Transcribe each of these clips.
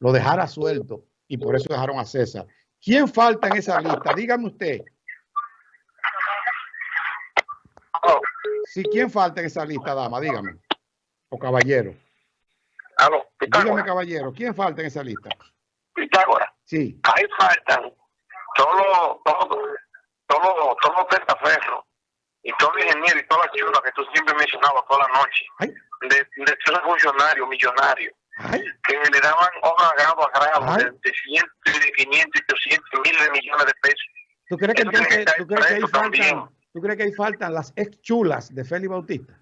lo dejara suelto y por eso dejaron a César. ¿Quién falta en esa lista? Dígame usted. Sí, ¿quién falta en esa lista, dama? Dígame. O caballero. Aló, Dígame, caballero, ¿quién falta en esa lista? Pitágoras. Sí. Ahí faltan todos todos todos los testaferros y todos los ingenieros y todas las chulas que tú siempre mencionabas toda la noche. Ay, De, de esos funcionarios millonarios ay, que le daban obra grado a grado de, de 100, de 500, 800, miles de millones de pesos. ¿Tú crees que entonces, tú crees que ahí faltan, tú crees que ahí faltan las ex chulas de Félix Bautista?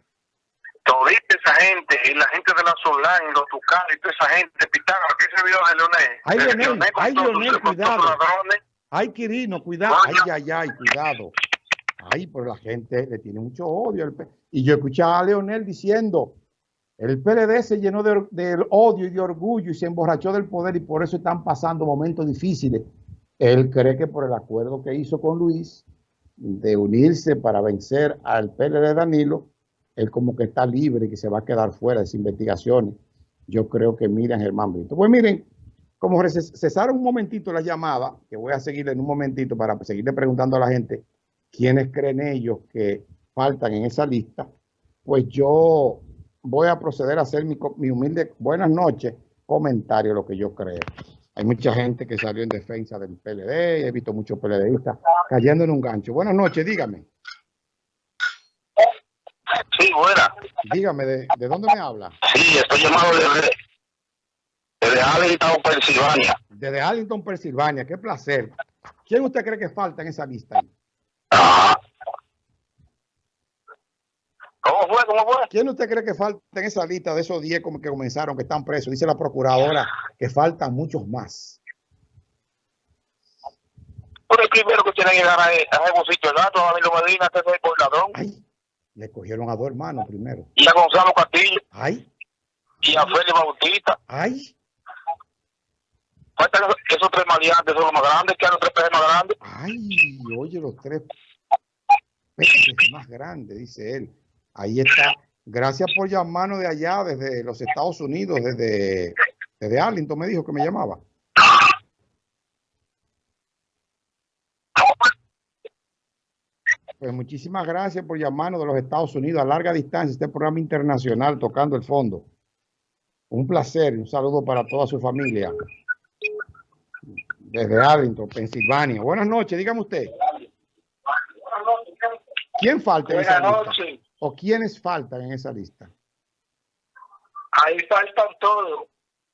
Todita esa gente y la gente de la Solán y los Tucanes y toda esa gente de Pitágoras, que ese video de Leonel. Ay, Leonel, ay, Leonel, cuidado. Ay, Quirino, cuidado. Ay, ay, ay, cuidado. Ay, pero la gente le tiene mucho odio. Y yo escuchaba a Leonel diciendo, el PLD se llenó de, or- de odio y de orgullo y se emborrachó del poder y por eso están pasando momentos difíciles. Él cree que por el acuerdo que hizo con Luis de unirse para vencer al PLD Danilo, él como que está libre y que se va a quedar fuera de esas investigaciones. Yo creo que miren Germán Brito. Pues miren, como ces- cesaron un momentito la llamada, que voy a seguirle en un momentito para seguirle preguntando a la gente quiénes creen ellos que faltan en esa lista, pues yo voy a proceder a hacer mi, mi humilde buenas noches comentario, lo que yo creo. Hay mucha gente que salió en defensa del PLD, he visto muchos PLDistas cayendo en un gancho. Buenas noches, dígame, Sí, buena. dígame, ¿de, de dónde me habla? Sí, estoy llamado desde, desde Allentown, Pensilvania. Desde Arlington, Pensilvania, qué placer. ¿Quién usted cree que falta en esa lista? ahí? Ajá. ¿Cómo fue? ¿Cómo fue? ¿Quién usted cree que falta en esa lista de esos 10 como que comenzaron, que están presos? Dice la procuradora que faltan muchos más. Pues el primero que tiene que llegar a, sitio, gato, a Danilo Medina, que es por ladrón, Ay, le cogieron a dos hermanos primero. y a Gonzalo Castillo, Ay, y a Félix Bautista. ay, Faltan esos, esos tres maleantes, son los más grandes, que los tres peces más grandes. ay, oye los tres peces más grandes, dice él. Ahí está. Gracias por llamarnos de allá, desde los Estados Unidos, desde, desde Arlington, me dijo que me llamaba. Pues muchísimas gracias por llamarnos de los Estados Unidos a larga distancia, este programa internacional tocando el fondo. Un placer y un saludo para toda su familia. Desde Arlington, Pensilvania. Buenas noches, dígame usted. ¿Quién falta en esa Buenas noches. ¿O quiénes faltan en esa lista? Ahí faltan todos.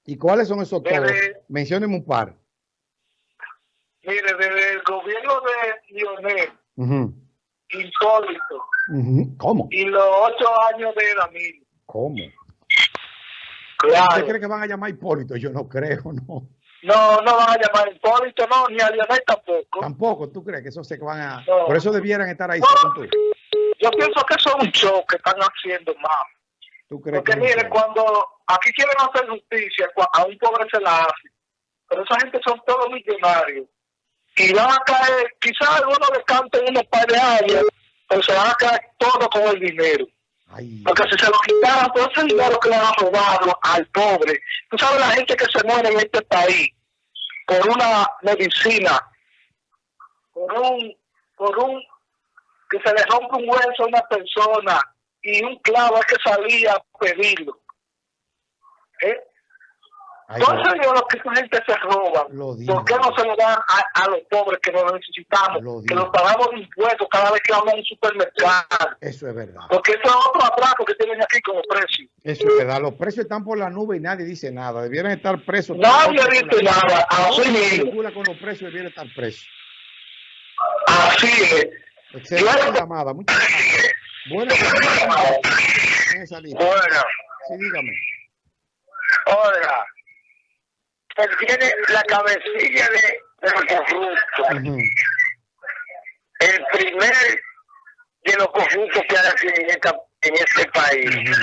¿Y cuáles son esos todos? Desde- Mencióneme un par. Mire, desde el gobierno de Lionel, insólito, ujú. ¿Cómo? y los ocho años de Danilo. ¿Cómo? ¿Usted Claro. cree que van a llamar a Hipólito? Yo no creo, no. No, no van a llamar a Hipólito, no, ni a Lionel tampoco. Tampoco, ¿tú crees que eso se van a...? No. Por eso debieran estar ahí, No. Yo pienso que eso es un show que están haciendo más. ¿Tú crees Porque que mire, cuando aquí quieren hacer justicia, a un pobre se la hace. Pero esa gente son todos millonarios. Y van a caer, quizás algunos les canten unos par de años, pero se van a caer todo con el dinero. Ay, Porque si se lo quitaran todo ese dinero que le han robado al pobre, tú sabes la gente que se muere en este país por una medicina, por un, por un, que se le rompe un hueso a una persona y un clavo hay que salir a pedirlo. ¿Eh? ay, Entonces yo lo que esa gente se roba, Lo digo. ¿por qué no se lo dan a, a los pobres que lo necesitamos? Lo que los pagamos de impuestos cada vez que vamos a un supermercado. eso es verdad. Porque eso es otro atraco que tienen aquí como precio. Eso es verdad. Los precios están por la nube y nadie dice nada. Debieran estar presos. Nadie dice nada, así mismo. con los precios debiera estar preso. Así es. Excelente Claro. llamada. Muchas gracias. Buenas lista. Bueno, Sí, dígame. oiga, él tiene la cabecilla de, de los corruptos. Ujú. El primer de los corruptos que hay aquí en, esta, en este país.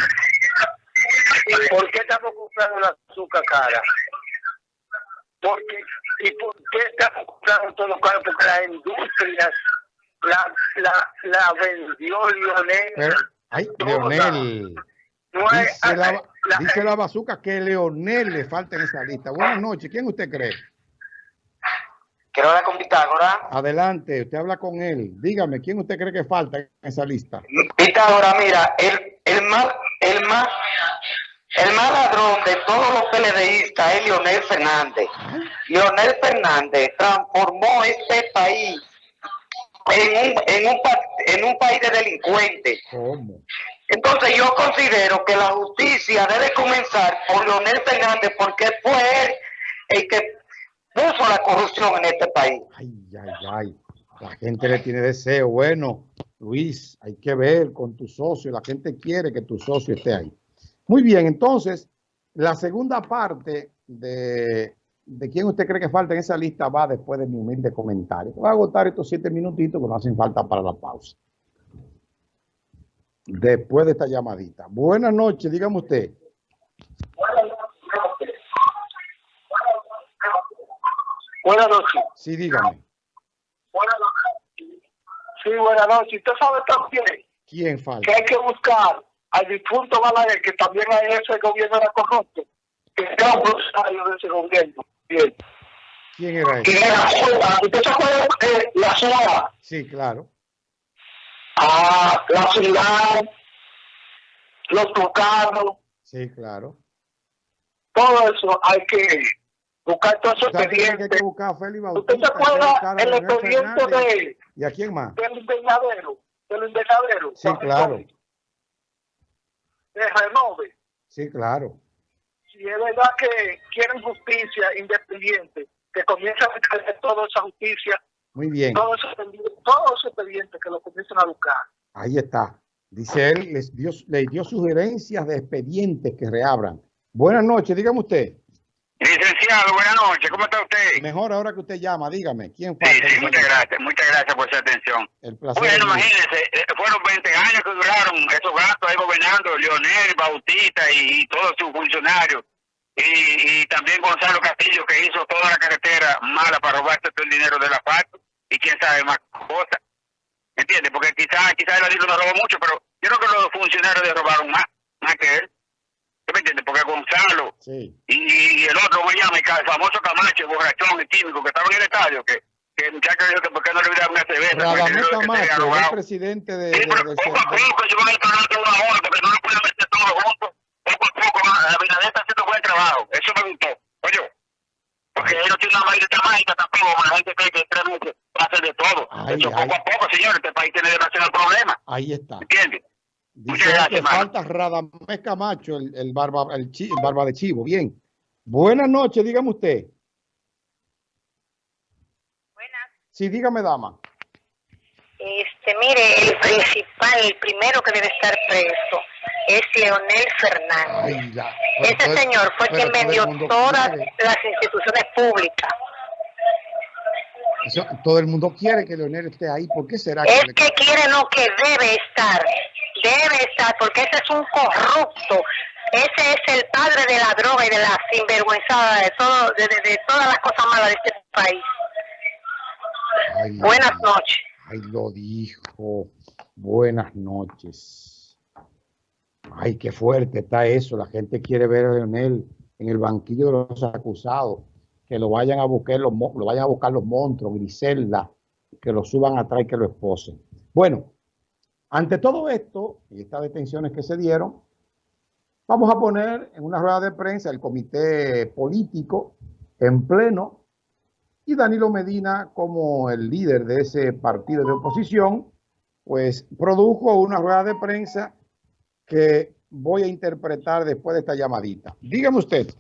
¿Por qué estamos comprando el azúcar cara? Porque, ¿Y por qué estamos comprando todo caro? Porque las industrias la, la, la vendió Lionel. Pero, ay. Leonel. No Dice la, eh, la- dice la bazuca que Leonel le falta en esa lista. Buenas noches. ¿Quién usted cree? Quiero hablar con Pitágoras. Adelante, usted habla con él. Dígame, ¿quién usted cree que falta en esa lista? Pitágoras, mira, el, el más, el más, el más ladrón de todos los PLDistas es Leonel Fernández. Leonel Fernández transformó este país en un, en un, en un país de delincuentes. ¿Cómo? Entonces yo considero que la justicia debe comenzar por Leonel Fernández porque fue él el que puso la corrupción en este país. Ay, ay, ay. La gente le tiene deseo. Bueno, Luis, hay que ver con tu socio. La gente quiere que tu socio esté ahí. Muy bien, entonces, la segunda parte de, de quién usted cree que falta en esa lista va después de mi humilde comentario. Voy a agotar estos siete minutitos que no hacen falta para la pausa. Después de esta llamadita. Buenas noches, dígame usted. Buenas noches. Sí, dígame. Buenas noches. Sí, buenas noches. Usted sabe también ¿Quién que falta? hay que buscar al difunto Balaguer, que también en ese gobierno era corrupto, que era un de ese gobierno. Bien. ¿Quién era Que ese? era SUA. ¿Usted se acuerda de la SUA? Sí, claro. Ah, la ciudad, los tucanos, Sí, claro. todo eso hay que buscar todo ese O sea, tiene que expediente. buscar a Félix ¿Usted Bautista. se que acuerda el expediente de, ¿Y a quién más? del invernadero? Del invernadero. Sí, claro. De Renove. Sí, claro. Es verdad que quieren justicia independiente, que comiencen a buscar toda esa justicia, Muy bien. todo ese expediente, todo ese expediente que lo comiencen a buscar. Ahí está. Dice él, les dio, le dio sugerencias de expedientes que reabran. Buenas noches, dígame usted. Licenciado, buenas noches, ¿cómo está usted? Mejor ahora que usted llama, dígame, ¿quién Sí, falta? sí, muchas gracias, muchas gracias por su atención. El placer. Bueno, imagínense, eh, fueron 20 años que duraron esos gastos ahí gobernando, Leonel, Bautista y, y todos sus funcionarios. Y, y también Gonzalo Castillo que hizo toda la carretera mala para robarse todo el dinero del asfalto y quién sabe más cosas. ¿Entiendes? Porque quizás quizás el Adilo no robó mucho, pero yo creo que los funcionarios le robaron más, más que él. ¿Sí me entiendes? Porque Gonzalo Sí, y, y el otro, ¿cómo se llama? El famoso Camacho, el borrachón, el químico, que estaba en el estadio, que, que el muchacho dijo que por qué no le hubiera una cerveza. Radamés Camacho, el presidente de, Sí, de- pero del poco a poco, yo de una hora, porque no lo pueden meter todo junto. Poco a poco, la Abinader está haciendo buen trabajo. Eso me gustó. Oye, porque él no tiene una de mágica tampoco, la gente cree que en tres meses va a hacer de todo. Ay, Eso ay. poco a poco, señor, este país tiene demasiados problemas. Ahí está. ¿Entiendes? Dice Muchas gracias, que falta Radamés Camacho, el, el barba, el, chi- el barba de chivo. Bien. Buenas noches, dígame usted. Buenas. Sí, dígame, dama. Este, mire, el principal, el primero que debe estar preso es Leonel Fernández. Ay, ya. Ese Pero- señor fue quien vendió todas quiere- las instituciones públicas. eso- todo el mundo quiere que Leonel esté ahí. ¿Por qué será que Es que quiere, no, que debe estar. Debe estar, porque ese es un corrupto. Ese es el padre de la droga y de la sinvergüenzada, de, todo, de, de- de todas las cosas malas de este país. Ay, Buenas noches. Ay, lo dijo. Buenas noches. Ay, qué fuerte está eso. La gente quiere ver a Leonel en el banquillo de los acusados. Que lo vayan a buscar los, lo vayan a buscar los monstruos, Griselda, que lo suban atrás y que lo esposen. Bueno, ante todo esto y estas detenciones que se dieron, vamos a poner en una rueda de prensa el comité político en pleno y Danilo Medina, como el líder de ese partido de oposición, pues produjo una rueda de prensa que voy a interpretar después de esta llamadita. Dígame usted.